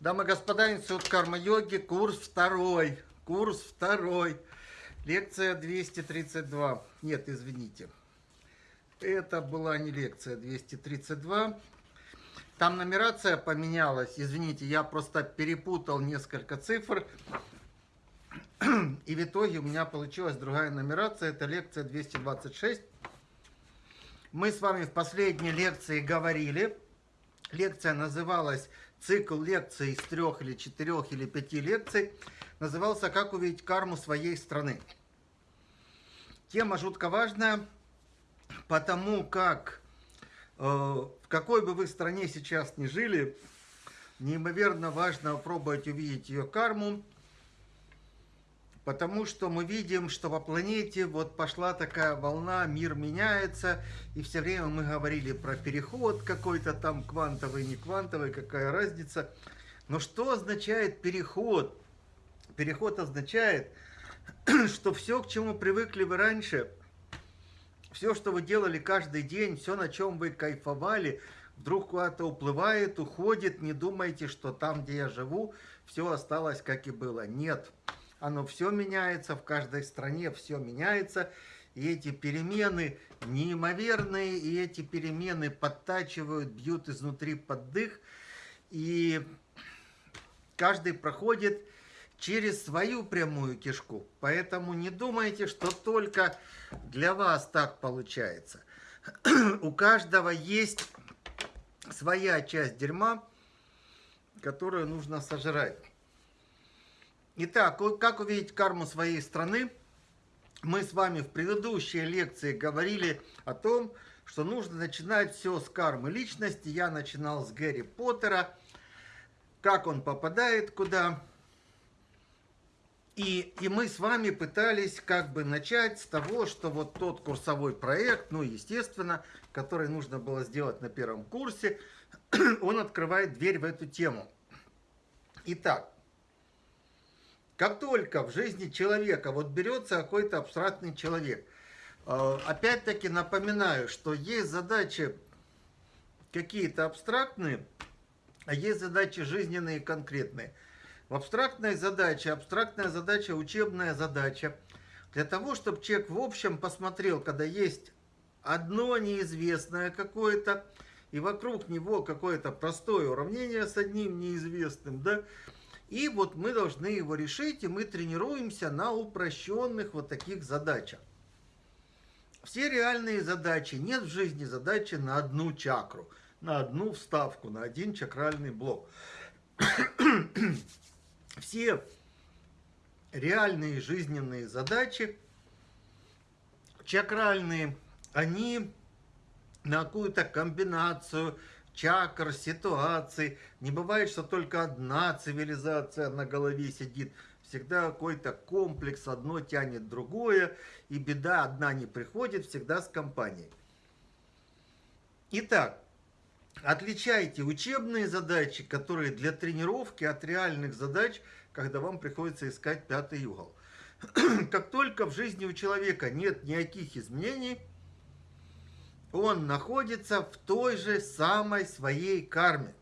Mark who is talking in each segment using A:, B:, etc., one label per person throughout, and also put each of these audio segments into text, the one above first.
A: Дамы и господа, Институт карма-йоги, курс второй. Курс второй. Лекция 232. Нет, извините. Это была не лекция 232. Там нумерация поменялась. Извините, я просто перепутал несколько цифр. И в итоге у меня получилась другая нумерация. Это лекция 226. Мы с вами в последней лекции говорили. Лекция называлась цикл лекций из трех или четырех или пяти лекций назывался «Как увидеть карму своей страны». Тема жутко важная, потому как э, в какой бы вы стране сейчас ни жили, неимоверно важно пробовать увидеть ее карму, Потому что мы видим, что по планете вот пошла такая волна, мир меняется, и все время мы говорили про переход какой-то там квантовый, не квантовый, какая разница. Но что означает переход? Переход означает, что все, к чему привыкли вы раньше, все, что вы делали каждый день, все, на чем вы кайфовали, вдруг куда-то уплывает, уходит, не думайте, что там, где я живу, все осталось, как и было. Нет. Нет оно все меняется, в каждой стране все меняется, и эти перемены неимоверные, и эти перемены подтачивают, бьют изнутри под дых, и каждый проходит через свою прямую кишку. Поэтому не думайте, что только для вас так получается. У каждого есть своя часть дерьма, которую нужно сожрать. Итак, как увидеть карму своей страны? Мы с вами в предыдущей лекции говорили о том, что нужно начинать все с кармы личности. Я начинал с Гэри Поттера, как он попадает куда. И, и мы с вами пытались как бы начать с того, что вот тот курсовой проект, ну, естественно, который нужно было сделать на первом курсе, он открывает дверь в эту тему. Итак, как только в жизни человека вот берется какой-то абстрактный человек, э, опять-таки напоминаю, что есть задачи какие-то абстрактные, а есть задачи жизненные конкретные. В абстрактной задаче, абстрактная задача, учебная задача, для того, чтобы человек в общем посмотрел, когда есть одно неизвестное какое-то, и вокруг него какое-то простое уравнение с одним неизвестным, да, и вот мы должны его решить, и мы тренируемся на упрощенных вот таких задачах. Все реальные задачи, нет в жизни задачи на одну чакру, на одну вставку, на один чакральный блок. Все реальные жизненные задачи, чакральные, они на какую-то комбинацию чакр, ситуаций. Не бывает, что только одна цивилизация на голове сидит. Всегда какой-то комплекс, одно тянет другое, и беда одна не приходит, всегда с компанией. Итак, отличайте учебные задачи, которые для тренировки от реальных задач, когда вам приходится искать пятый угол. Как только в жизни у человека нет никаких изменений, он находится в той же самой своей карме.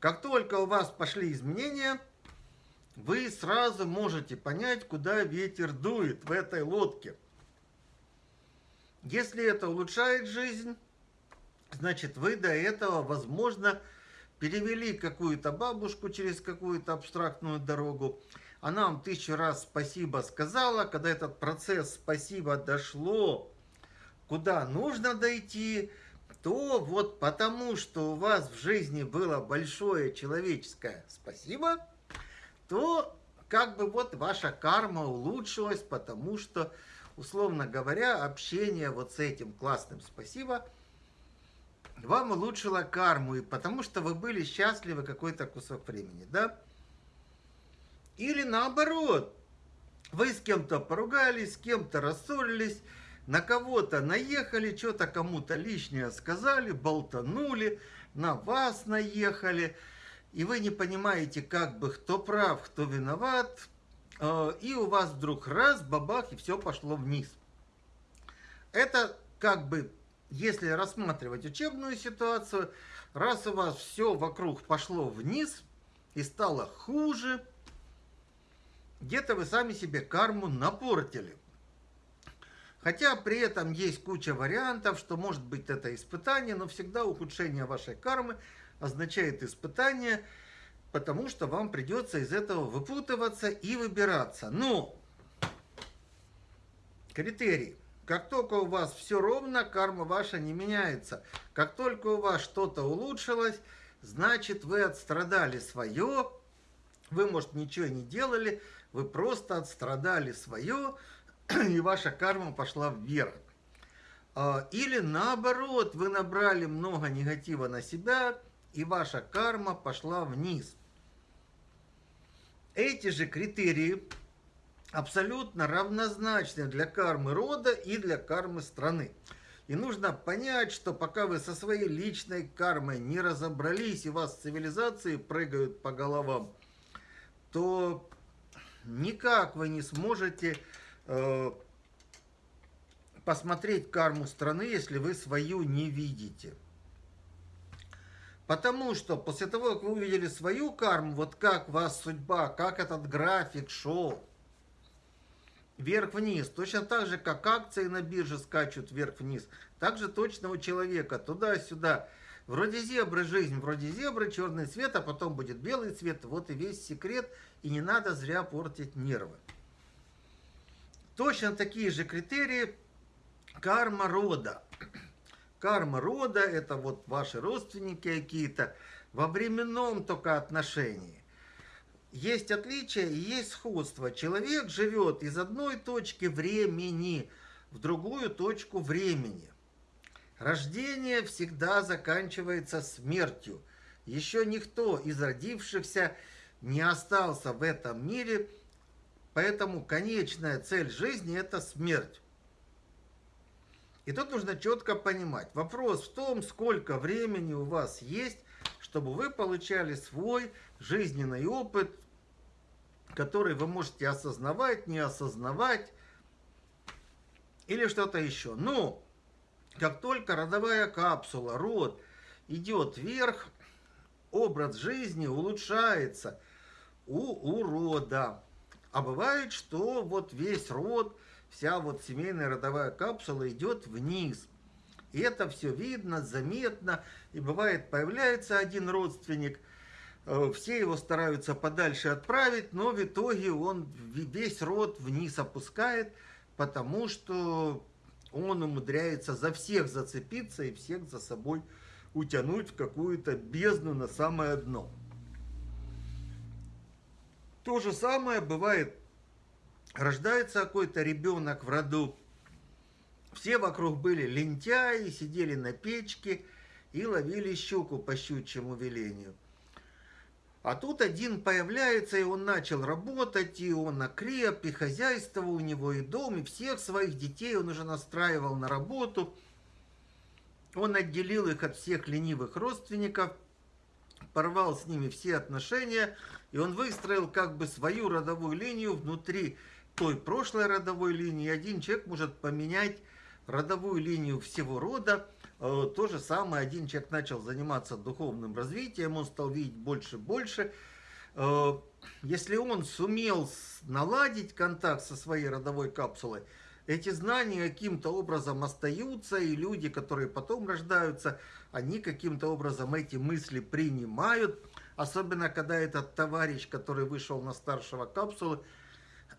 A: Как только у вас пошли изменения, вы сразу можете понять, куда ветер дует в этой лодке. Если это улучшает жизнь, значит вы до этого, возможно, перевели какую-то бабушку через какую-то абстрактную дорогу. Она вам тысячу раз спасибо сказала, когда этот процесс спасибо дошло куда нужно дойти, то вот потому, что у вас в жизни было большое человеческое спасибо, то как бы вот ваша карма улучшилась, потому что, условно говоря, общение вот с этим классным спасибо вам улучшило карму, и потому что вы были счастливы какой-то кусок времени, да? Или наоборот, вы с кем-то поругались, с кем-то рассорились, на кого-то наехали, что-то кому-то лишнее сказали, болтанули, на вас наехали, и вы не понимаете, как бы, кто прав, кто виноват, э, и у вас вдруг раз, бабах, и все пошло вниз. Это как бы если рассматривать учебную ситуацию, раз у вас все вокруг пошло вниз и стало хуже, где-то вы сами себе карму напортили. Хотя при этом есть куча вариантов, что может быть это испытание, но всегда ухудшение вашей кармы означает испытание, потому что вам придется из этого выпутываться и выбираться. Но критерий. Как только у вас все ровно, карма ваша не меняется. Как только у вас что-то улучшилось, значит вы отстрадали свое, вы, может, ничего не делали, вы просто отстрадали свое, и ваша карма пошла вверх. А, или наоборот, вы набрали много негатива на себя, и ваша карма пошла вниз. Эти же критерии абсолютно равнозначны для кармы рода и для кармы страны. И нужно понять, что пока вы со своей личной кармой не разобрались, и вас цивилизации прыгают по головам, то никак вы не сможете посмотреть карму страны, если вы свою не видите. Потому что после того, как вы увидели свою карму, вот как вас судьба, как этот график шел, вверх-вниз, точно так же, как акции на бирже скачут вверх-вниз, так же точно у человека, туда-сюда. Вроде зебры жизнь, вроде зебры, черный цвет, а потом будет белый цвет. Вот и весь секрет, и не надо зря портить нервы. Точно такие же критерии карма рода. Карма рода – это вот ваши родственники какие-то во временном только отношении. Есть отличия и есть сходство. Человек живет из одной точки времени в другую точку времени. Рождение всегда заканчивается смертью. Еще никто из родившихся не остался в этом мире Поэтому конечная цель жизни – это смерть. И тут нужно четко понимать. Вопрос в том, сколько времени у вас есть, чтобы вы получали свой жизненный опыт, который вы можете осознавать, не осознавать или что-то еще. Но как только родовая капсула, род идет вверх, образ жизни улучшается у урода. А бывает, что вот весь род, вся вот семейная родовая капсула идет вниз. И это все видно, заметно. И бывает, появляется один родственник, э, все его стараются подальше отправить, но в итоге он весь род вниз опускает, потому что он умудряется за всех зацепиться и всех за собой утянуть в какую-то бездну на самое дно. То же самое бывает, рождается какой-то ребенок в роду, все вокруг были лентяи, сидели на печке и ловили щуку по щучьему велению. А тут один появляется, и он начал работать, и он окреп, и хозяйство у него, и дом, и всех своих детей он уже настраивал на работу. Он отделил их от всех ленивых родственников, порвал с ними все отношения – и он выстроил как бы свою родовую линию внутри той прошлой родовой линии. Один человек может поменять родовую линию всего рода. Э, то же самое, один человек начал заниматься духовным развитием, он стал видеть больше и больше. Э, если он сумел наладить контакт со своей родовой капсулой, эти знания каким-то образом остаются, и люди, которые потом рождаются, они каким-то образом эти мысли принимают, Особенно, когда этот товарищ, который вышел на старшего капсулы,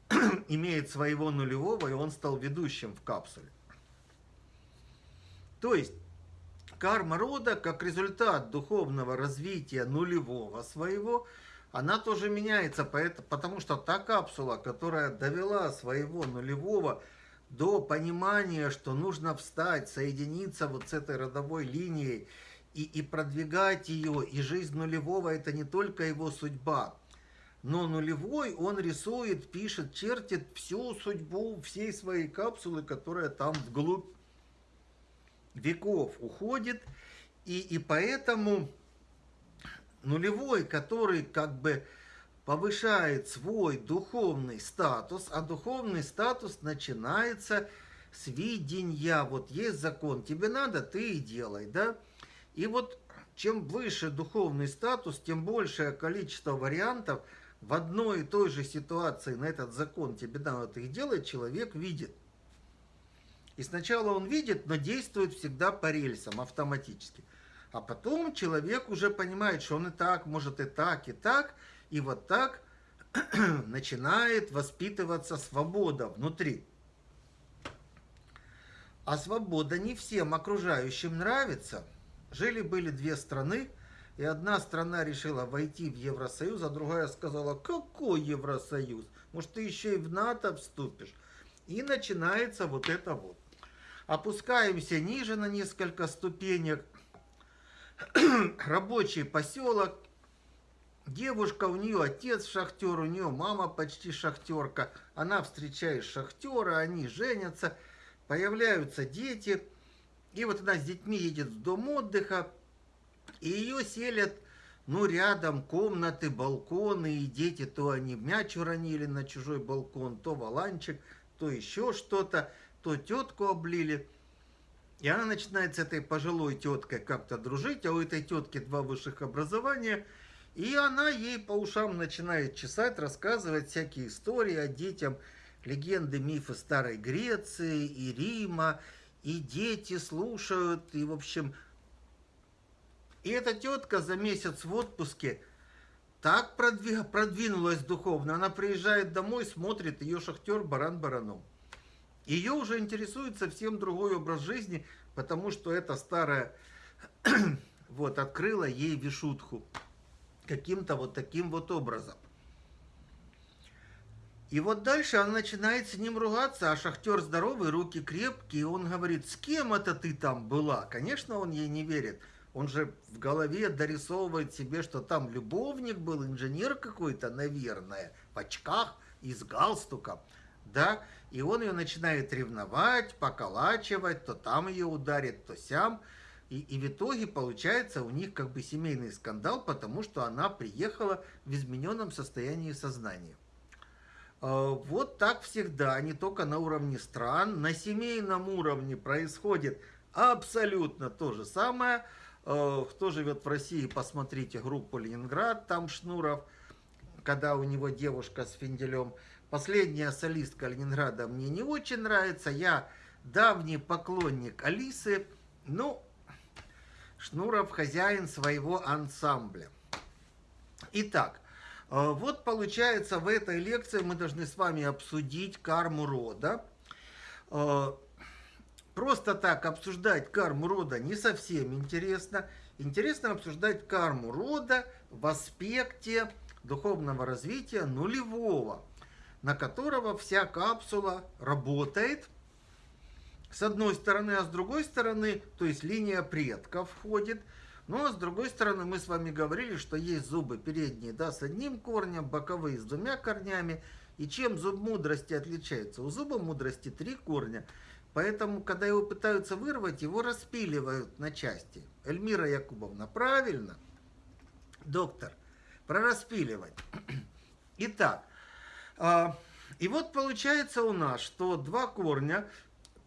A: имеет своего нулевого, и он стал ведущим в капсуле. То есть, карма рода, как результат духовного развития нулевого своего, она тоже меняется, потому что та капсула, которая довела своего нулевого до понимания, что нужно встать, соединиться вот с этой родовой линией, и, и продвигать ее. И жизнь нулевого это не только его судьба. Но нулевой он рисует, пишет, чертит всю судьбу всей своей капсулы, которая там вглубь веков уходит. И, и поэтому нулевой, который как бы повышает свой духовный статус, а духовный статус начинается сведения, вот есть закон, тебе надо, ты и делай, да? И вот чем выше духовный статус, тем большее количество вариантов в одной и той же ситуации на этот закон тебе надо их делать, человек видит. И сначала он видит, но действует всегда по рельсам автоматически. А потом человек уже понимает, что он и так, может и так, и так, и вот так начинает воспитываться свобода внутри. А свобода не всем окружающим нравится. Жили-были две страны, и одна страна решила войти в Евросоюз, а другая сказала, какой Евросоюз? Может, ты еще и в НАТО вступишь? И начинается вот это вот. Опускаемся ниже на несколько ступенек – рабочий поселок. Девушка, у нее отец шахтер, у нее мама почти шахтерка. Она встречает шахтера, они женятся, появляются дети. И вот она с детьми едет в дом отдыха, и ее селят, ну, рядом комнаты, балконы, и дети то они мяч уронили на чужой балкон, то валанчик, то еще что-то, то тетку облили. И она начинает с этой пожилой теткой как-то дружить, а у этой тетки два высших образования. И она ей по ушам начинает чесать, рассказывать всякие истории о детям, легенды, мифы Старой Греции и Рима. И дети слушают, и в общем... И эта тетка за месяц в отпуске так продвинулась духовно. Она приезжает домой, смотрит, ее шахтер баран бараном. Ее уже интересует совсем другой образ жизни, потому что эта старая вот открыла ей вишутху каким-то вот таким вот образом. И вот дальше она начинает с ним ругаться, а шахтер здоровый, руки крепкие, он говорит, с кем это ты там была? Конечно, он ей не верит. Он же в голове дорисовывает себе, что там любовник был, инженер какой-то, наверное, в очках и с галстуком да, и он ее начинает ревновать, поколачивать, то там ее ударит, то сям, и, и в итоге получается у них как бы семейный скандал, потому что она приехала в измененном состоянии сознания. А, вот так всегда, не только на уровне стран, на семейном уровне происходит абсолютно то же самое. А, кто живет в России, посмотрите группу «Ленинград», там Шнуров, когда у него девушка с финделем – Последняя солистка Ленинграда мне не очень нравится. Я давний поклонник Алисы. Ну, Шнуров хозяин своего ансамбля. Итак, э, вот получается в этой лекции мы должны с вами обсудить карму рода. Э, просто так обсуждать карму рода не совсем интересно. Интересно обсуждать карму рода в аспекте духовного развития нулевого на которого вся капсула работает с одной стороны, а с другой стороны, то есть линия предков входит. Ну а с другой стороны, мы с вами говорили, что есть зубы передние да, с одним корнем, боковые с двумя корнями. И чем зуб мудрости отличается? У зуба мудрости три корня. Поэтому, когда его пытаются вырвать, его распиливают на части. Эльмира Якубовна, правильно? Доктор, про распиливать. Итак, а, и вот получается у нас, что два корня,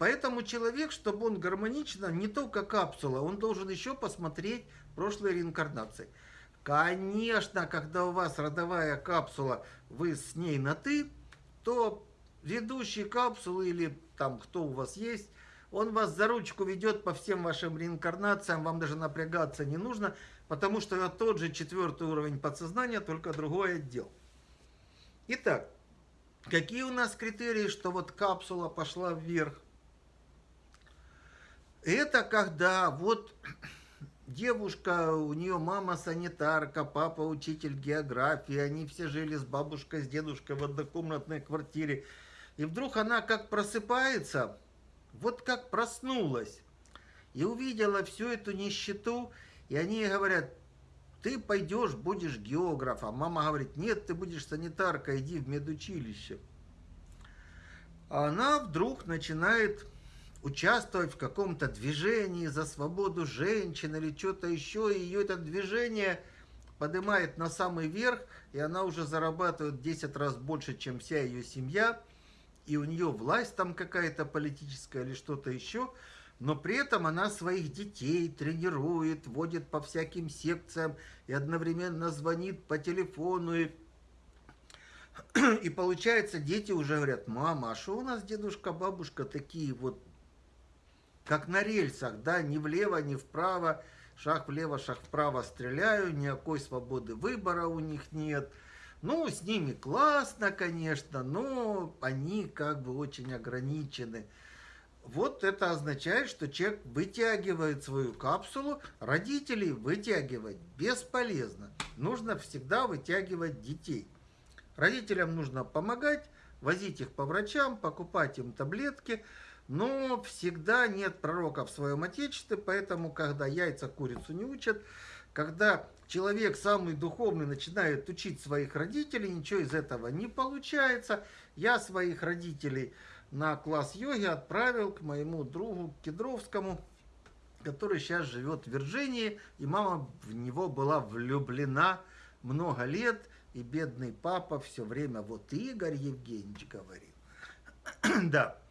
A: поэтому человек, чтобы он гармонично, не только капсула, он должен еще посмотреть прошлые реинкарнации. Конечно, когда у вас родовая капсула, вы с ней на «ты», то ведущий капсулы или там кто у вас есть, он вас за ручку ведет по всем вашим реинкарнациям, вам даже напрягаться не нужно, потому что это тот же четвертый уровень подсознания, только другой отдел. Итак, Какие у нас критерии, что вот капсула пошла вверх? Это когда вот девушка, у нее мама санитарка, папа учитель географии, они все жили с бабушкой, с дедушкой в однокомнатной квартире. И вдруг она как просыпается, вот как проснулась, и увидела всю эту нищету, и они ей говорят, ты пойдешь, будешь географом. Мама говорит, нет, ты будешь санитарка, иди в медучилище. А она вдруг начинает участвовать в каком-то движении за свободу женщин или что-то еще, и ее это движение поднимает на самый верх, и она уже зарабатывает 10 раз больше, чем вся ее семья, и у нее власть там какая-то политическая или что-то еще, но при этом она своих детей тренирует, водит по всяким секциям и одновременно звонит по телефону. И, и получается, дети уже говорят, мама, а что у нас дедушка, бабушка такие вот, как на рельсах, да, ни влево, ни вправо, шаг влево, шаг вправо стреляю, никакой свободы выбора у них нет. Ну, с ними классно, конечно, но они как бы очень ограничены вот это означает, что человек вытягивает свою капсулу, родителей вытягивать бесполезно. Нужно всегда вытягивать детей. Родителям нужно помогать, возить их по врачам, покупать им таблетки, но всегда нет пророка в своем отечестве, поэтому, когда яйца курицу не учат, когда человек самый духовный начинает учить своих родителей, ничего из этого не получается. Я своих родителей на класс йоги отправил к моему другу Кедровскому, который сейчас живет в Вирджинии, и мама в него была влюблена много лет, и бедный папа все время, вот Игорь Евгеньевич говорит. да,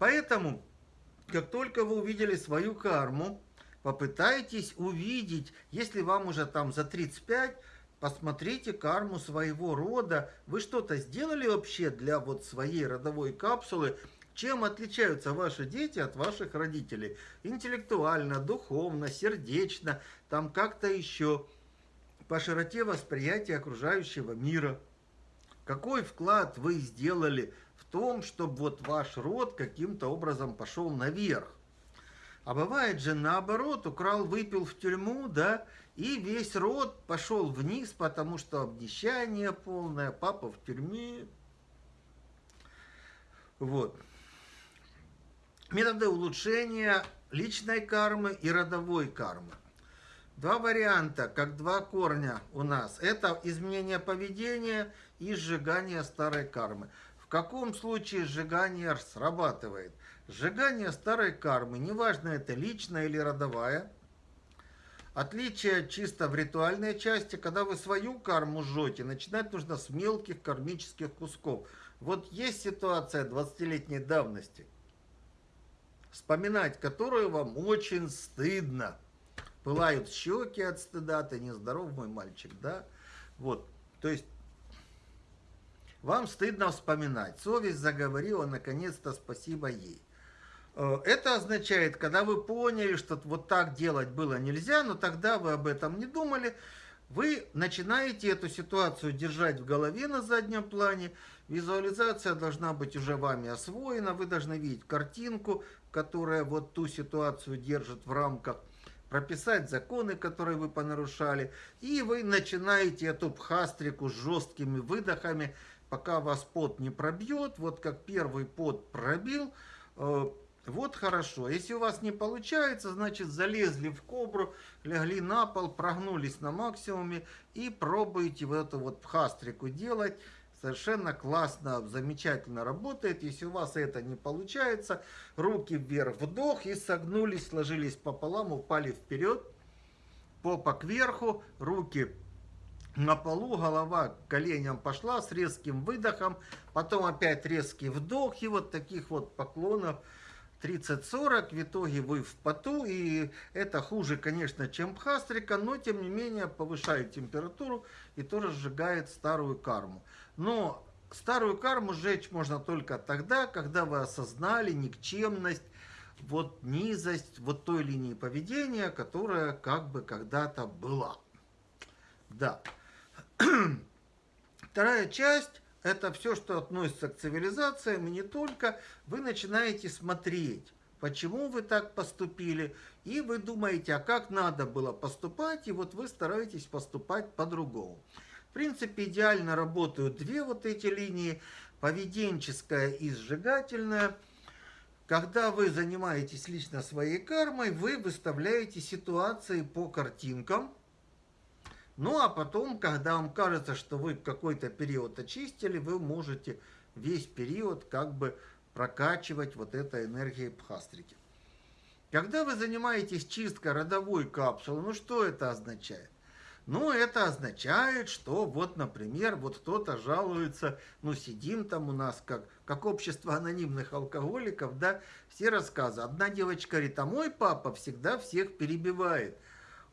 A: поэтому, как только вы увидели свою карму, попытайтесь увидеть, если вам уже там за 35, Посмотрите карму своего рода. Вы что-то сделали вообще для вот своей родовой капсулы? Чем отличаются ваши дети от ваших родителей? Интеллектуально, духовно, сердечно, там как-то еще. По широте восприятия окружающего мира. Какой вклад вы сделали том, чтобы вот ваш род каким-то образом пошел наверх? А бывает же наоборот, украл, выпил в тюрьму, да, и весь род пошел вниз, потому что обнищание полное, папа в тюрьме. Вот. Методы улучшения личной кармы и родовой кармы. Два варианта, как два корня у нас. Это изменение поведения и сжигание старой кармы. Каком случае сжигание срабатывает? Сжигание старой кармы, неважно это личная или родовая, Отличие чисто в ритуальной части, когда вы свою карму жжете, начинать нужно с мелких кармических кусков. Вот есть ситуация 20-летней давности, вспоминать которую вам очень стыдно. Пылают щеки от стыда, ты нездоров, мой мальчик, да? Вот, то есть вам стыдно вспоминать. Совесть заговорила, наконец-то спасибо ей. Э, это означает, когда вы поняли, что вот так делать было нельзя, но тогда вы об этом не думали, вы начинаете эту ситуацию держать в голове на заднем плане. Визуализация должна быть уже вами освоена. Вы должны видеть картинку, которая вот ту ситуацию держит в рамках. Прописать законы, которые вы понарушали. И вы начинаете эту пхастрику с жесткими выдохами, пока вас пот не пробьет. Вот как первый пот пробил, э, вот хорошо. Если у вас не получается, значит залезли в кобру, легли на пол, прогнулись на максимуме и пробуете вот эту вот пхастрику делать. Совершенно классно, замечательно работает. Если у вас это не получается, руки вверх, вдох и согнулись, сложились пополам, упали вперед, попа кверху, руки на полу, голова коленям пошла с резким выдохом, потом опять резкий вдох и вот таких вот поклонов 30-40, в итоге вы в поту, и это хуже, конечно, чем пхастрика, но тем не менее повышает температуру и тоже сжигает старую карму. Но старую карму сжечь можно только тогда, когда вы осознали никчемность, вот низость вот той линии поведения, которая как бы когда-то была. Да. Вторая часть это все, что относится к цивилизациям, и не только, вы начинаете смотреть, почему вы так поступили, и вы думаете, а как надо было поступать, и вот вы стараетесь поступать по-другому. В принципе, идеально работают две вот эти линии, поведенческая и сжигательная. Когда вы занимаетесь лично своей кармой, вы выставляете ситуации по картинкам, ну, а потом, когда вам кажется, что вы какой-то период очистили, вы можете весь период как бы прокачивать вот этой энергией пхастрики. Когда вы занимаетесь чисткой родовой капсулы, ну что это означает? Ну, это означает, что вот, например, вот кто-то жалуется, ну, сидим там у нас как, как общество анонимных алкоголиков, да, все рассказы. Одна девочка говорит, а мой папа всегда всех перебивает.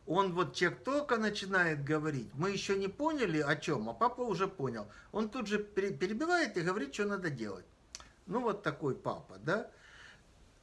A: Он вот человек только начинает говорить, мы еще не поняли о чем, а папа уже понял. Он тут же перебивает и говорит, что надо делать. Ну, вот такой папа, да.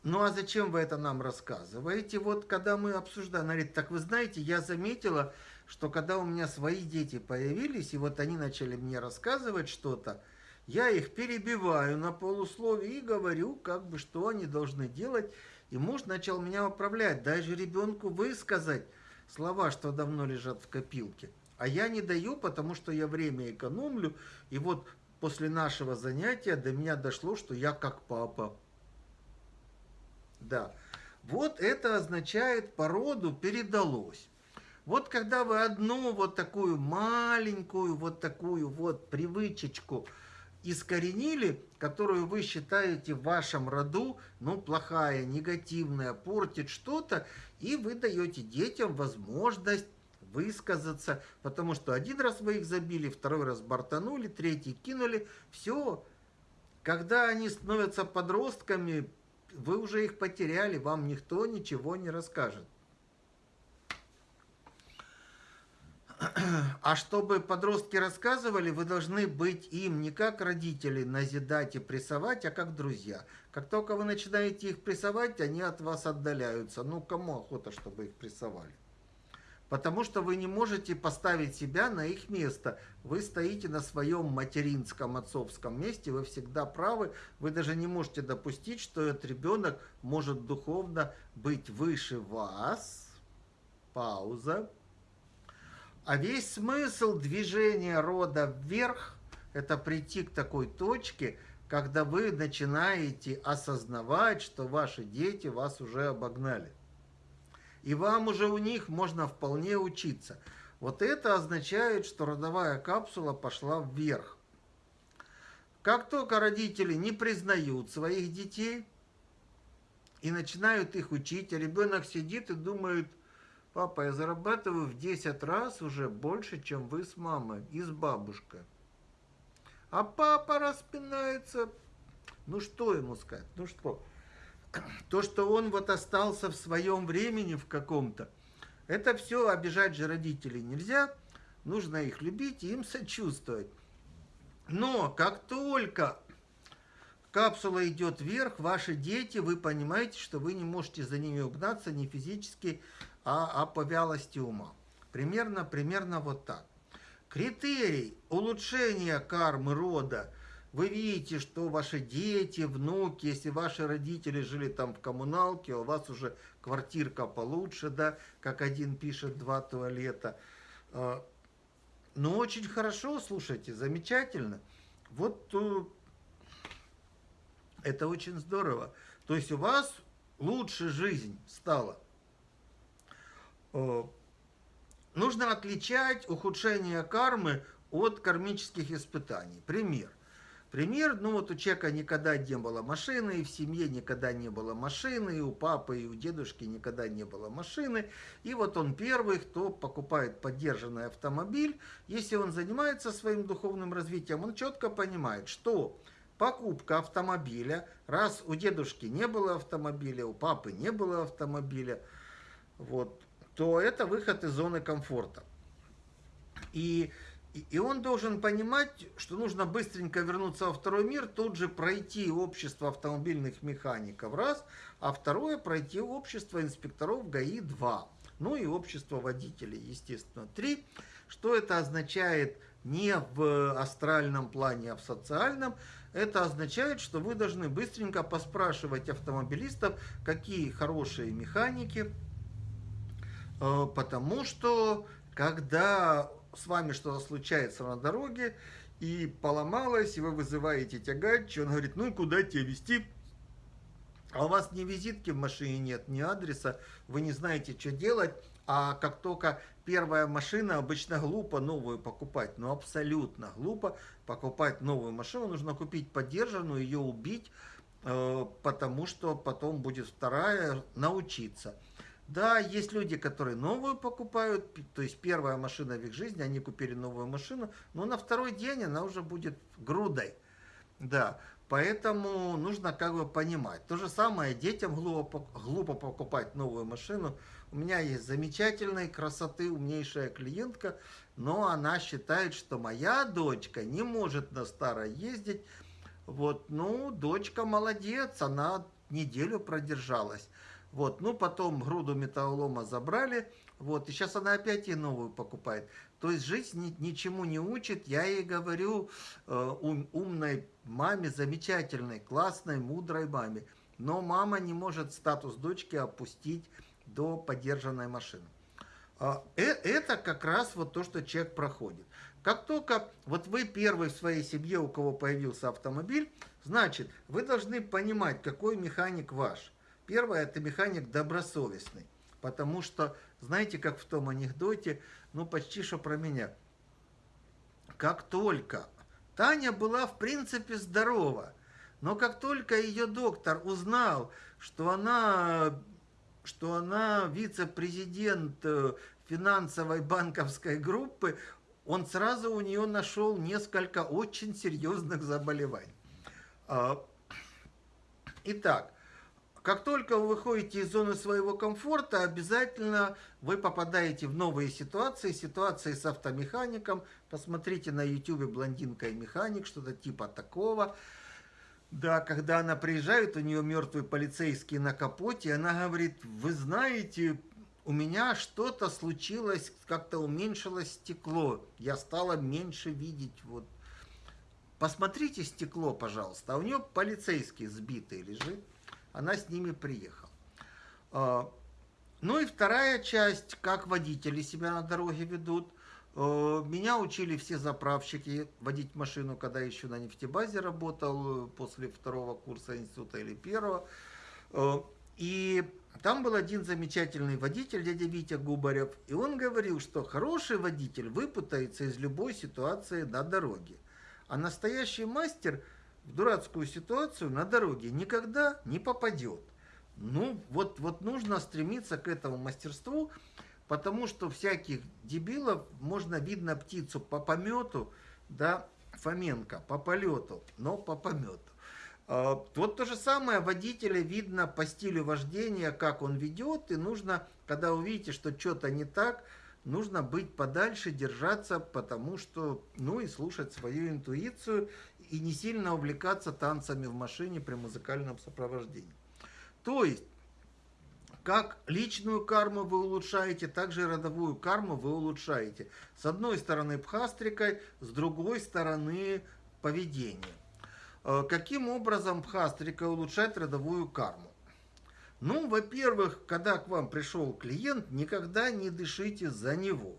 A: Ну, а зачем вы это нам рассказываете? Вот, когда мы обсуждаем, она говорит, так вы знаете, я заметила, что когда у меня свои дети появились, и вот они начали мне рассказывать что-то, я их перебиваю на полусловие и говорю, как бы, что они должны делать. И муж начал меня управлять, даже ребенку высказать слова, что давно лежат в копилке. А я не даю, потому что я время экономлю. И вот после нашего занятия до меня дошло, что я как папа. Да. Вот это означает породу передалось. Вот когда вы одну вот такую маленькую, вот такую вот привычечку искоренили, которую вы считаете в вашем роду, ну, плохая, негативная, портит что-то, и вы даете детям возможность высказаться, потому что один раз вы их забили, второй раз бортанули, третий кинули, все. Когда они становятся подростками, вы уже их потеряли, вам никто ничего не расскажет. А чтобы подростки рассказывали, вы должны быть им не как родители назидать и прессовать, а как друзья. Как только вы начинаете их прессовать, они от вас отдаляются. Ну, кому охота, чтобы их прессовали? Потому что вы не можете поставить себя на их место. Вы стоите на своем материнском, отцовском месте, вы всегда правы. Вы даже не можете допустить, что этот ребенок может духовно быть выше вас. Пауза. А весь смысл движения рода вверх – это прийти к такой точке, когда вы начинаете осознавать, что ваши дети вас уже обогнали. И вам уже у них можно вполне учиться. Вот это означает, что родовая капсула пошла вверх. Как только родители не признают своих детей и начинают их учить, а ребенок сидит и думает – Папа, я зарабатываю в 10 раз уже больше, чем вы с мамой и с бабушкой. А папа распинается. Ну что ему сказать? Ну что? То, что он вот остался в своем времени в каком-то, это все обижать же родителей нельзя. Нужно их любить и им сочувствовать. Но как только капсула идет вверх, ваши дети, вы понимаете, что вы не можете за ними угнаться ни физически, а, а по вялости ума. Примерно, примерно вот так. Критерий улучшения кармы рода. Вы видите, что ваши дети, внуки, если ваши родители жили там в коммуналке, у вас уже квартирка получше, да, как один пишет, два туалета. А, ну, очень хорошо, слушайте, замечательно. Вот э, это очень здорово. То есть у вас лучше жизнь стала. Э, нужно отличать ухудшение кармы от кармических испытаний. Пример. Пример, ну вот у человека никогда не было машины, и в семье никогда не было машины, и у папы, и у дедушки никогда не было машины. И вот он первый, кто покупает поддержанный автомобиль. Если он занимается своим духовным развитием, он четко понимает, что покупка автомобиля, раз у дедушки не было автомобиля, у папы не было автомобиля, вот, то это выход из зоны комфорта. И, и он должен понимать, что нужно быстренько вернуться во второй мир, тут же пройти общество автомобильных механиков, раз, а второе пройти общество инспекторов ГАИ-2, ну и общество водителей, естественно, три. Что это означает не в астральном плане, а в социальном? Это означает, что вы должны быстренько поспрашивать автомобилистов, какие хорошие механики, потому что когда с вами что-то случается на дороге и поломалось, и вы вызываете тягач, он говорит, ну куда тебя везти? А у вас ни визитки в машине нет, ни адреса, вы не знаете, что делать, а как только первая машина, обычно глупо новую покупать, но абсолютно глупо покупать новую машину, нужно купить поддержанную, ее убить, э, потому что потом будет вторая, научиться. Да, есть люди, которые новую покупают, то есть первая машина в их жизни, они купили новую машину, но на второй день она уже будет грудой. Да, поэтому нужно как бы понимать. То же самое детям глупо, глупо покупать новую машину. У меня есть замечательной красоты, умнейшая клиентка, но она считает, что моя дочка не может на старой ездить. Вот, ну, дочка молодец, она неделю продержалась. Вот, ну, потом груду металлолома забрали, вот, и сейчас она опять ей новую покупает. То есть жизнь ни, ничему не учит. Я ей говорю, э, ум, умной маме, замечательной, классной, мудрой маме. Но мама не может статус дочки опустить до поддержанной машины. Э, это как раз вот то, что человек проходит. Как только вот вы первый в своей семье, у кого появился автомобиль, значит, вы должны понимать, какой механик ваш. Первое, это механик добросовестный. Потому что, знаете, как в том анекдоте, ну почти что про меня. Как только Таня была в принципе здорова, но как только ее доктор узнал, что она, что она вице-президент э, финансовой банковской группы, он сразу у нее нашел несколько очень серьезных заболеваний. А, итак, как только вы выходите из зоны своего комфорта, обязательно вы попадаете в новые ситуации, ситуации с автомехаником. Посмотрите на YouTube «Блондинка и механик», что-то типа такого. Да, когда она приезжает, у нее мертвый полицейский на капоте, она говорит, вы знаете, у меня что-то случилось, как-то уменьшилось стекло, я стала меньше видеть. Вот. Посмотрите стекло, пожалуйста, а у нее полицейский сбитый лежит она с ними приехала. А, ну и вторая часть, как водители себя на дороге ведут. А, меня учили все заправщики водить машину, когда еще на нефтебазе работал, после второго курса института или первого. А, и там был один замечательный водитель, дядя Витя Губарев, и он говорил, что хороший водитель выпутается из любой ситуации на дороге. А настоящий мастер – в дурацкую ситуацию на дороге никогда не попадет. Ну, вот, вот нужно стремиться к этому мастерству, потому что всяких дебилов можно видно птицу по помету, да, Фоменко, по полету, но по помету. А, вот то же самое водителя видно по стилю вождения, как он ведет, и нужно, когда увидите, что что-то не так, нужно быть подальше, держаться, потому что, ну и слушать свою интуицию и не сильно увлекаться танцами в машине при музыкальном сопровождении. То есть, как личную карму вы улучшаете, так же и родовую карму вы улучшаете. С одной стороны пхастрикой, с другой стороны поведением. Э, каким образом пхастрика улучшает родовую карму? Ну, во-первых, когда к вам пришел клиент, никогда не дышите за него.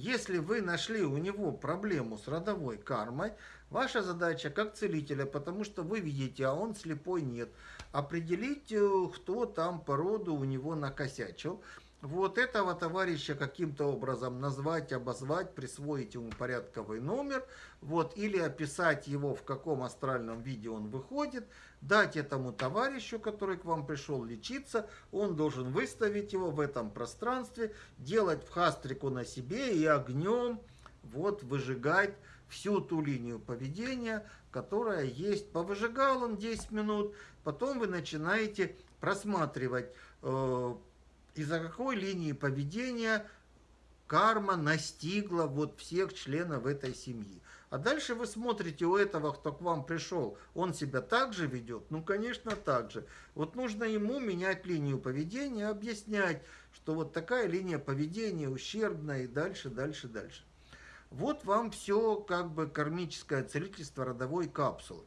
A: Если вы нашли у него проблему с родовой кармой, ваша задача как целителя, потому что вы видите, а он слепой нет, определить, э, кто там по роду у него накосячил – вот этого товарища каким-то образом назвать, обозвать, присвоить ему порядковый номер, вот, или описать его, в каком астральном виде он выходит, дать этому товарищу, который к вам пришел лечиться, он должен выставить его в этом пространстве, делать в хастрику на себе и огнем вот выжигать всю ту линию поведения, которая есть. Повыжигал он 10 минут, потом вы начинаете просматривать э, из-за какой линии поведения карма настигла вот всех членов этой семьи. А дальше вы смотрите у этого, кто к вам пришел, он себя так же ведет? Ну, конечно, так же. Вот нужно ему менять линию поведения, объяснять, что вот такая линия поведения ущербная и дальше, дальше, дальше. Вот вам все как бы кармическое целительство родовой капсулы.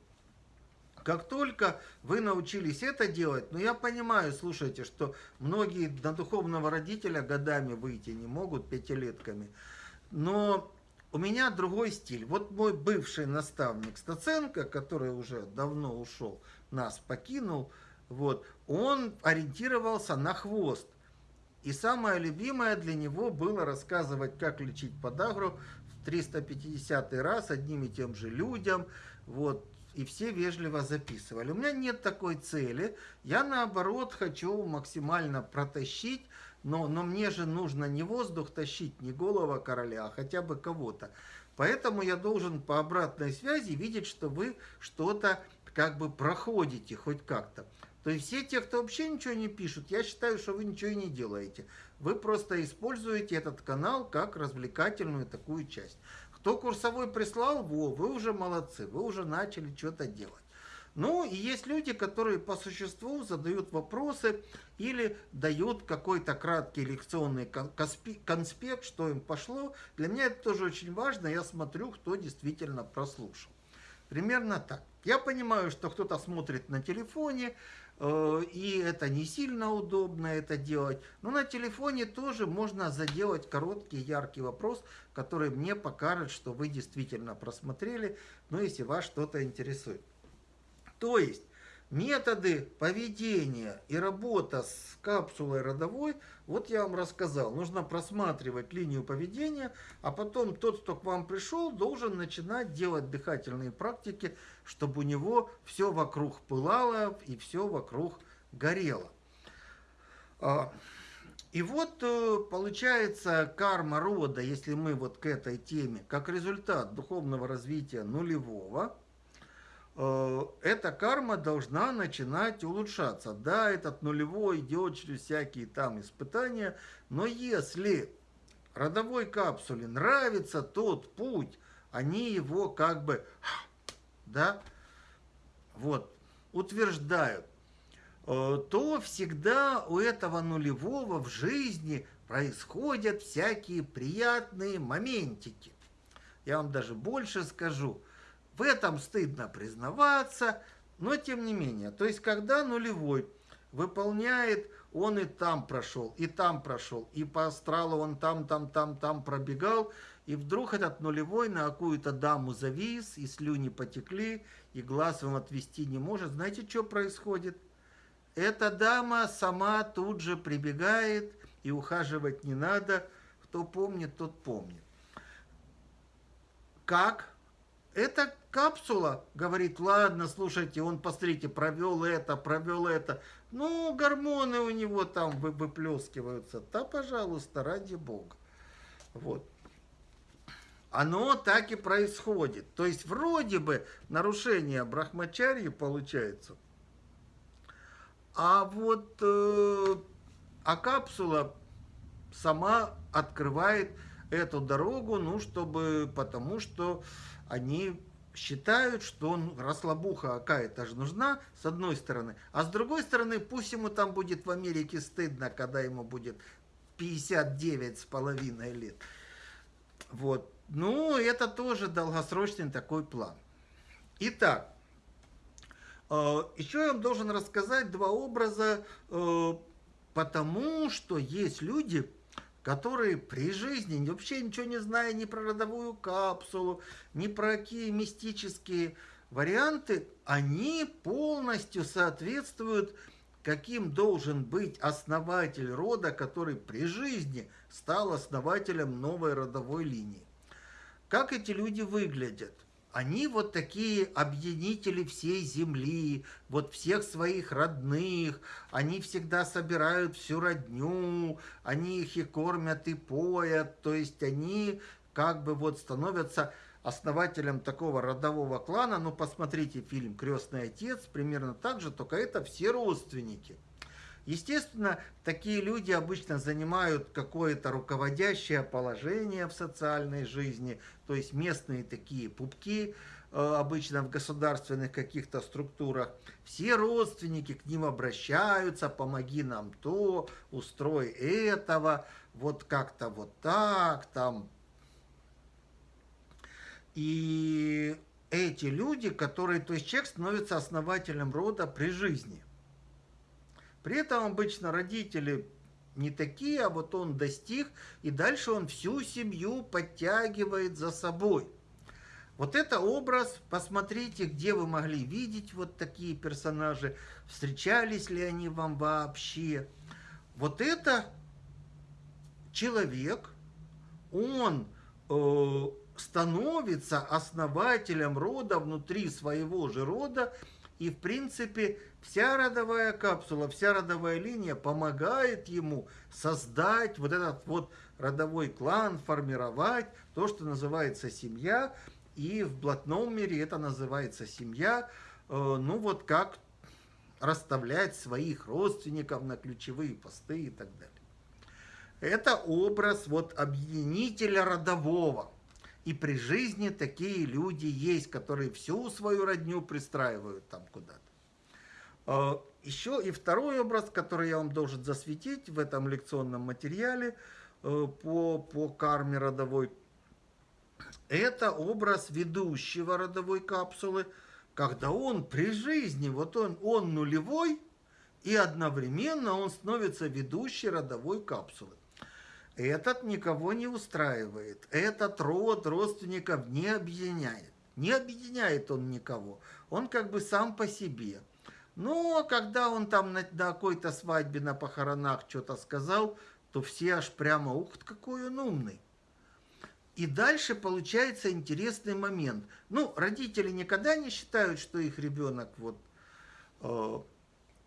A: Как только вы научились это делать, ну я понимаю, слушайте, что многие на духовного родителя годами выйти не могут, пятилетками, но у меня другой стиль. Вот мой бывший наставник Стаценко, который уже давно ушел, нас покинул, вот, он ориентировался на хвост. И самое любимое для него было рассказывать, как лечить подагру в 350 раз одним и тем же людям. Вот, и все вежливо записывали. У меня нет такой цели. Я, наоборот, хочу максимально протащить но, но мне же нужно не воздух тащить, не голова короля, а хотя бы кого-то. Поэтому я должен по обратной связи видеть, что вы что-то как бы проходите хоть как-то. То есть все те, кто вообще ничего не пишут, я считаю, что вы ничего и не делаете. Вы просто используете этот канал как развлекательную такую часть. Кто курсовой прислал, во, вы уже молодцы, вы уже начали что-то делать. Ну, и есть люди, которые по существу задают вопросы или дают какой-то краткий лекционный конспект, что им пошло. Для меня это тоже очень важно, я смотрю, кто действительно прослушал. Примерно так. Я понимаю, что кто-то смотрит на телефоне, и это не сильно удобно это делать. Но на телефоне тоже можно заделать короткий, яркий вопрос, который мне покажет, что вы действительно просмотрели, ну, если вас что-то интересует. То есть методы поведения и работа с капсулой родовой, вот я вам рассказал. Нужно просматривать линию поведения, а потом тот, кто к вам пришел, должен начинать делать дыхательные практики, чтобы у него все вокруг пылало и все вокруг горело. А, и вот э, получается карма рода, если мы вот к этой теме, как результат духовного развития нулевого – эта карма должна начинать улучшаться. Да, этот нулевой идет через всякие там испытания, но если родовой капсуле нравится тот путь, они его как бы, да, вот, утверждают, э, то всегда у этого нулевого в жизни происходят всякие приятные моментики. Я вам даже больше скажу – в этом стыдно признаваться, но тем не менее. То есть, когда нулевой выполняет, он и там прошел, и там прошел, и по астралу он там, там, там, там пробегал, и вдруг этот нулевой на какую-то даму завис, и слюни потекли, и глаз он отвести не может. Знаете, что происходит? Эта дама сама тут же прибегает, и ухаживать не надо. Кто помнит, тот помнит. Как? Это капсула говорит, ладно, слушайте, он, посмотрите, провел это, провел это. Ну, гормоны у него там выплескиваются. Да, пожалуйста, ради бога. Вот. Оно так и происходит. То есть, вроде бы, нарушение брахмачарьи получается. А вот э, а капсула сама открывает эту дорогу, ну, чтобы, потому что они считают, что он, расслабуха какая-то же нужна, с одной стороны. А с другой стороны, пусть ему там будет в Америке стыдно, когда ему будет 59 с половиной лет. Вот. Ну, это тоже долгосрочный такой план. Итак, э, еще я вам должен рассказать два образа, э, потому что есть люди, которые при жизни, вообще ничего не зная ни про родовую капсулу, ни про какие мистические варианты, они полностью соответствуют, каким должен быть основатель рода, который при жизни стал основателем новой родовой линии. Как эти люди выглядят? Они вот такие объединители всей земли, вот всех своих родных, они всегда собирают всю родню, они их и кормят, и поят, то есть они как бы вот становятся основателем такого родового клана. Ну, посмотрите фильм «Крестный отец», примерно так же, только это все родственники. Естественно, такие люди обычно занимают какое-то руководящее положение в социальной жизни, то есть местные такие пупки, э, обычно в государственных каких-то структурах. Все родственники к ним обращаются, помоги нам то, устрой этого, вот как-то вот так, там. И эти люди, которые, то есть человек становится основателем рода при жизни – при этом обычно родители не такие, а вот он достиг, и дальше он всю семью подтягивает за собой. Вот это образ, посмотрите, где вы могли видеть вот такие персонажи, встречались ли они вам вообще. Вот это человек, он э, становится основателем рода внутри своего же рода, И, в принципе, вся родовая капсула, вся родовая линия помогает ему создать вот этот вот родовой клан, формировать то, что называется семья. И в блатном мире это называется семья. Э, ну, вот как расставлять своих родственников на ключевые посты и так далее. Это образ вот объединителя родового. И при жизни такие люди есть, которые всю свою родню пристраивают там куда-то. А, Еще и второй образ, который я вам должен засветить в этом лекционном материале э, по, по карме родовой, это образ ведущего родовой капсулы, когда он при жизни, вот он, он нулевой, и одновременно он становится ведущей родовой капсулы. Этот никого не устраивает. Этот род родственников не объединяет. Не объединяет он никого. Он как бы сам по себе. Но когда он там на, на какой-то свадьбе, на похоронах что-то сказал, то все аж прямо, ух, какой он умный. И дальше получается интересный момент. Ну, родители никогда не считают, что их ребенок вот... Э,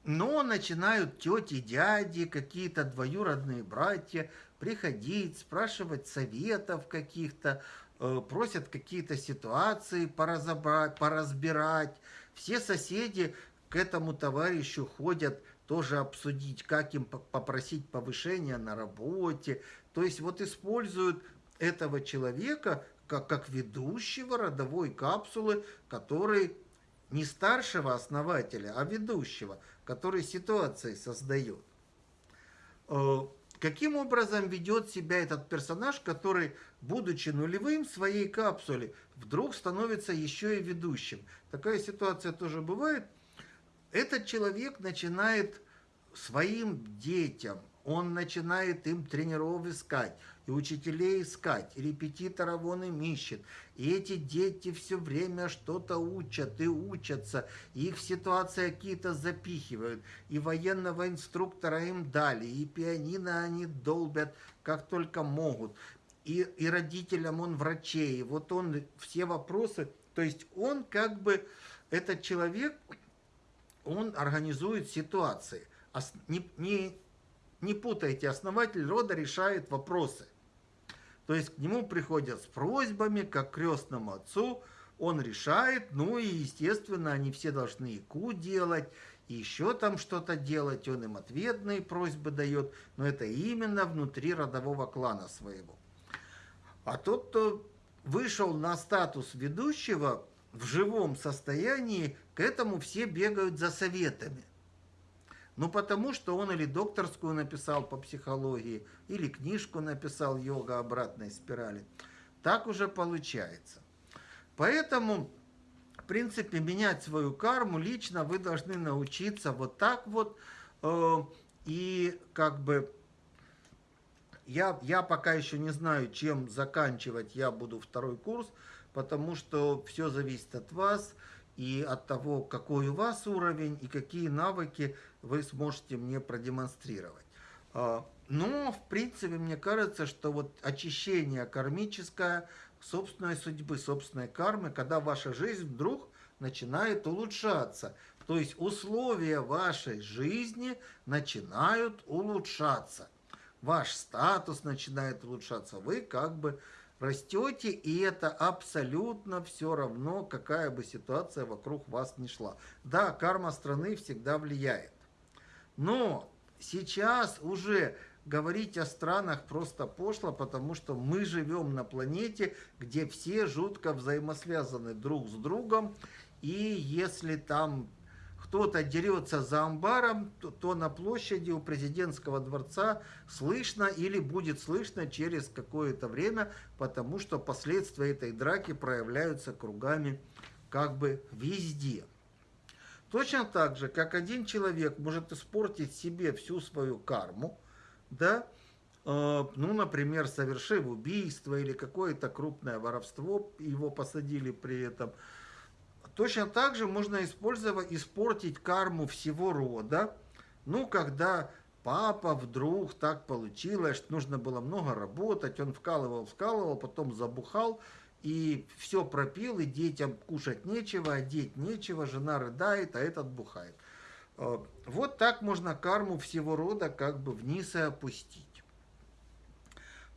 A: но начинают тети, дяди, какие-то двоюродные братья приходить, спрашивать советов каких-то, э, просят какие-то ситуации поразобрать, поразбирать. Все соседи к этому товарищу ходят тоже обсудить, как им попросить повышения на работе. То есть вот используют этого человека как, как ведущего родовой капсулы, который не старшего основателя, а ведущего, который ситуации создает. Каким образом ведет себя этот персонаж, который, будучи нулевым в своей капсуле, вдруг становится еще и ведущим? Такая ситуация тоже бывает. Этот человек начинает своим детям, он начинает им тренеров искать, и учителей искать, и репетиторов он им ищет. И эти дети все время что-то учат и учатся, и их в ситуации какие-то запихивают. И военного инструктора им дали, и пианино они долбят как только могут. И, и родителям он врачей, вот он все вопросы, то есть он как бы, этот человек, он организует ситуации. Не, не, не путайте, основатель рода решает вопросы. То есть к нему приходят с просьбами, как к крестному отцу, он решает, ну и, естественно, они все должны ИКУ делать, и еще там что-то делать, он им ответные просьбы дает, но это именно внутри родового клана своего. А тот, кто вышел на статус ведущего в живом состоянии, к этому все бегают за советами. Ну, потому что он или докторскую написал по психологии, или книжку написал «Йога обратной спирали». Так уже получается. Поэтому, в принципе, менять свою карму лично вы должны научиться вот так вот. Э, и как бы я, я пока еще не знаю, чем заканчивать я буду второй курс, потому что все зависит от вас и от того, какой у вас уровень и какие навыки вы сможете мне продемонстрировать. А, но, в принципе, мне кажется, что вот очищение кармическое, собственной судьбы, собственной кармы, когда ваша жизнь вдруг начинает улучшаться. То есть условия вашей жизни начинают улучшаться. Ваш статус начинает улучшаться. Вы как бы растете, и это абсолютно все равно, какая бы ситуация вокруг вас ни шла. Да, карма страны всегда влияет. Но сейчас уже говорить о странах просто пошло, потому что мы живем на планете, где все жутко взаимосвязаны друг с другом, и если там кто-то дерется за амбаром, то, то на площади у президентского дворца слышно или будет слышно через какое-то время, потому что последствия этой драки проявляются кругами как бы везде. Точно так же, как один человек может испортить себе всю свою карму, да, э, ну, например, совершив убийство или какое-то крупное воровство, его посадили при этом, точно так же можно использовать, испортить карму всего рода, ну, когда папа вдруг так получилось, что нужно было много работать, он вкалывал, вкалывал, потом забухал, и все пропил, и детям кушать нечего, одеть нечего, жена рыдает, а этот бухает. Э, вот так можно карму всего рода как бы вниз и опустить.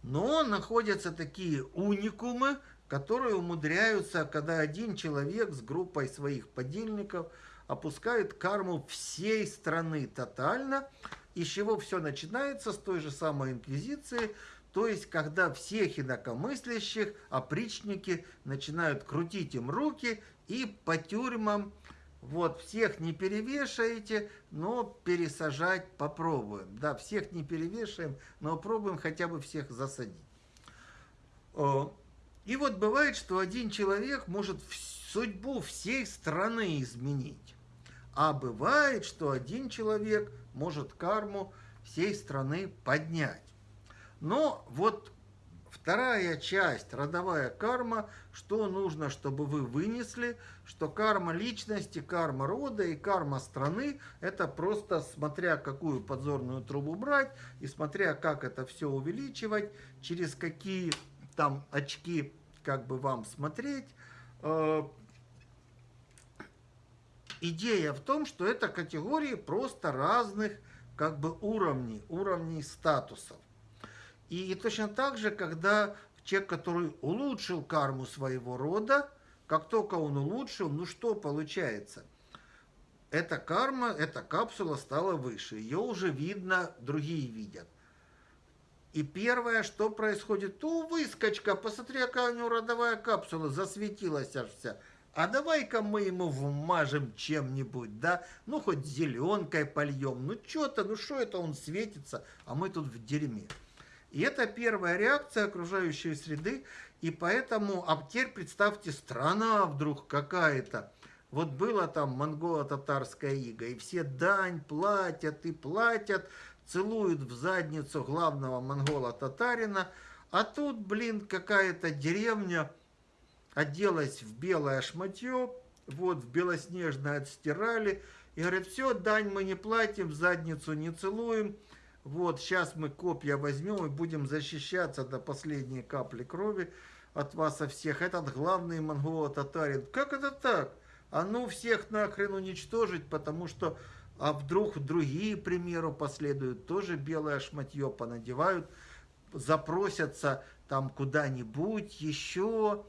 A: Но находятся такие уникумы, которые умудряются, когда один человек с группой своих подельников опускает карму всей страны тотально, из чего все начинается с той же самой инквизиции, то есть когда всех инакомыслящих опричники начинают крутить им руки и по тюрьмам, вот, всех не перевешаете, но пересажать попробуем. Да, всех не перевешаем, но пробуем хотя бы всех засадить. И вот бывает, что один человек может судьбу всей страны изменить. А бывает, что один человек может карму всей страны поднять. Но вот вторая часть, родовая карма, что нужно, чтобы вы вынесли, что карма личности, карма рода и карма страны, это просто смотря какую подзорную трубу брать и смотря как это все увеличивать, через какие там очки как бы вам смотреть. Э, идея в том, что это категории просто разных как бы уровней, уровней статусов. И, и точно так же, когда человек, который улучшил карму своего рода, как только он улучшил, ну что получается? Эта карма, эта капсула стала выше, ее уже видно, другие видят. И первое, что происходит, у выскочка, посмотри, какая у него родовая капсула, засветилась аж вся. А давай-ка мы ему вмажем чем-нибудь, да? Ну, хоть зеленкой польем, ну что-то, ну что это он светится, а мы тут в дерьме. И это первая реакция окружающей среды, и поэтому, а теперь представьте, страна вдруг какая-то, вот было там монголо-татарская ига, и все дань платят и платят, целуют в задницу главного монгола-татарина, а тут, блин, какая-то деревня оделась в белое шматье, вот, в белоснежное отстирали, и говорят, все, дань мы не платим, в задницу не целуем, вот, сейчас мы копья возьмем и будем защищаться до последней капли крови от вас со всех. Этот главный монголо-татарин. Как это так? А ну всех нахрен уничтожить, потому что а вдруг другие, к примеру, последуют, тоже белое шматье понадевают, запросятся там куда-нибудь еще,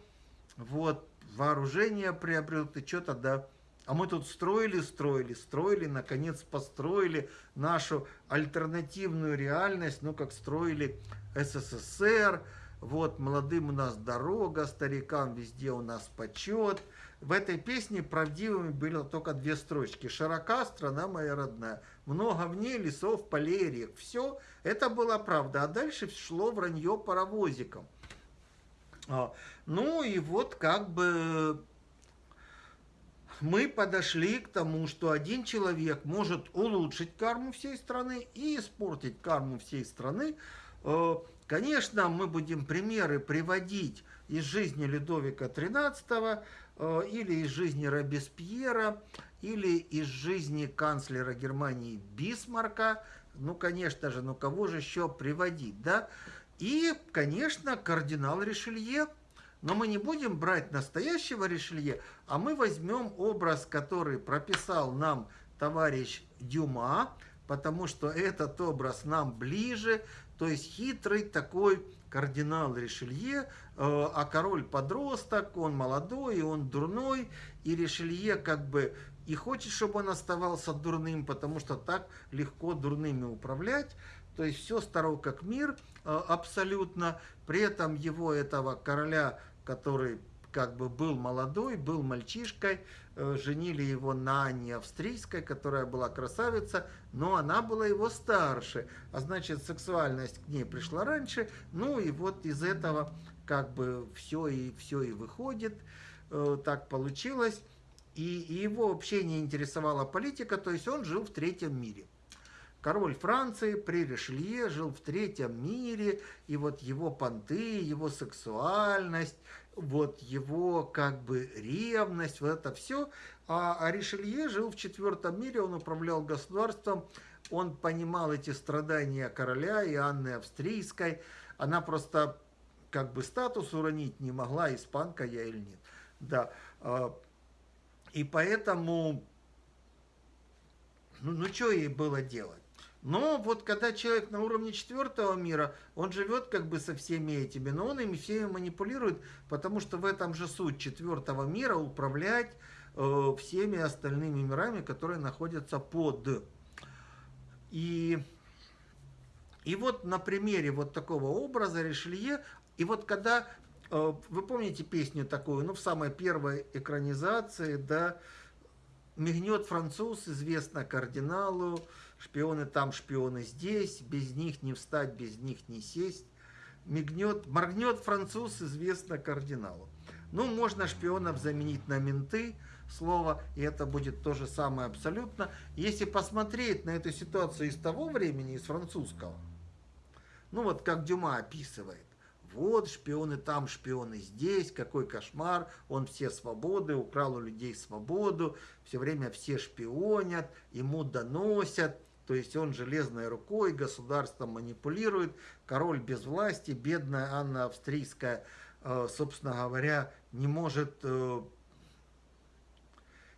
A: вот, вооружение приобретут, и что тогда? А мы тут строили, строили, строили, наконец построили нашу альтернативную реальность, ну, как строили СССР, вот, молодым у нас дорога, старикам везде у нас почет – в этой песне правдивыми были только две строчки. «Широка страна моя родная, много в ней лесов, полей, рек». Все, это была правда. А дальше шло вранье паровозиком. А, ну и вот как бы мы подошли к тому, что один человек может улучшить карму всей страны и испортить карму всей страны. Э, конечно, мы будем примеры приводить из жизни Людовика XIII, Э, или из жизни Робеспьера, или из жизни канцлера Германии Бисмарка, ну, конечно же, ну кого же еще приводить, да? И, конечно, кардинал Ришелье, но мы не будем брать настоящего Ришелье, а мы возьмем образ, который прописал нам товарищ Дюма, потому что этот образ нам ближе, то есть хитрый такой кардинал Ришелье, э, а король подросток, он молодой, и он дурной, и Ришелье как бы и хочет, чтобы он оставался дурным, потому что так легко дурными управлять, то есть все старо как мир э, абсолютно, при этом его этого короля, который как бы был молодой, был мальчишкой, э, женили его на Анне Австрийской, которая была красавица, но она была его старше, а значит сексуальность к ней пришла раньше, ну и вот из этого как бы все и все и выходит, э, так получилось, и, и его вообще не интересовала политика, то есть он жил в третьем мире. Король Франции при Ришелье жил в третьем мире, и вот его понты, его сексуальность, вот его как бы ревность, вот это все. А, а Ришелье жил в четвертом мире, он управлял государством, он понимал эти страдания короля и Анны Австрийской. Она просто как бы статус уронить не могла, испанка я или нет. Да. А, и поэтому, ну, ну что ей было делать? Но вот когда человек на уровне четвертого мира, он живет как бы со всеми этими, но он ими всеми манипулирует, потому что в этом же суть четвертого мира управлять э, всеми остальными мирами, которые находятся под. И, и вот на примере вот такого образа Ришелье, и вот когда, э, вы помните песню такую, ну в самой первой экранизации, да, «Мигнет француз, известно кардиналу», Шпионы там, шпионы здесь, без них не встать, без них не сесть. Мигнет, моргнет француз, известно кардиналу. Ну, можно шпионов заменить на менты, слово, и это будет то же самое абсолютно. Если посмотреть на эту ситуацию из того времени, из французского, ну вот как Дюма описывает, вот шпионы там, шпионы здесь, какой кошмар, он все свободы, украл у людей свободу, все время все шпионят, ему доносят, то есть он железной рукой, государство манипулирует, король без власти, бедная Анна Австрийская, э, собственно говоря, не может, э,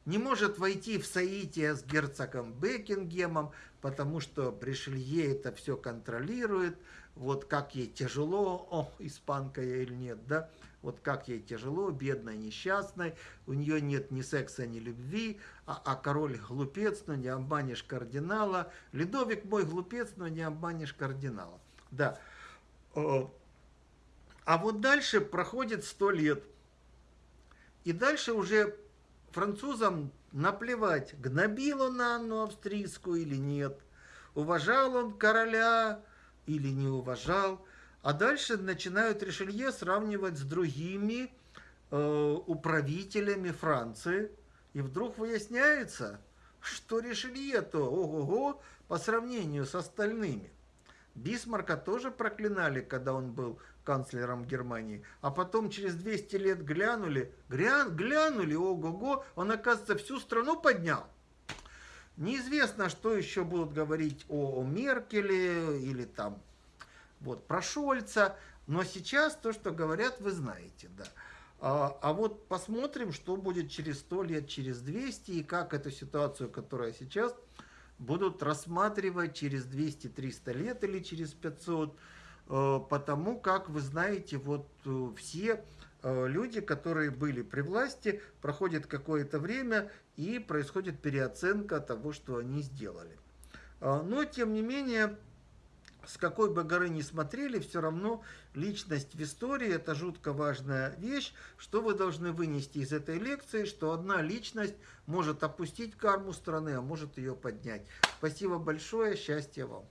A: не может войти в соитие с герцогом Бекингемом, потому что Бришелье это все контролирует, вот как ей тяжело, о, испанка я или нет, да, вот как ей тяжело, бедной, несчастной, у нее нет ни секса, ни любви, а, а король глупец, но не обманешь кардинала. Ледовик мой глупец, но не обманешь кардинала. Да. А вот дальше проходит сто лет. И дальше уже французам наплевать, гнобил он Анну Австрийскую или нет, уважал он короля или не уважал. А дальше начинают Ришелье сравнивать с другими э, управителями Франции. И вдруг выясняется, что Ришелье-то, ого-го, по сравнению с остальными. Бисмарка тоже проклинали, когда он был канцлером Германии. А потом через 200 лет глянули, грян, глянули, ого-го, он, оказывается, всю страну поднял. Неизвестно, что еще будут говорить о, о Меркеле или там вот, про Шольца. Но сейчас то, что говорят, вы знаете, да. А, а вот посмотрим, что будет через 100 лет, через 200, и как эту ситуацию, которая сейчас, будут рассматривать через 200-300 лет или через 500, э, потому как, вы знаете, вот э, все э, люди, которые были при власти, проходит какое-то время и происходит переоценка того, что они сделали. Но, тем не менее, с какой бы горы ни смотрели, все равно личность в истории – это жутко важная вещь. Что вы должны вынести из этой лекции? Что одна личность может опустить карму страны, а может ее поднять. Спасибо большое, счастья вам.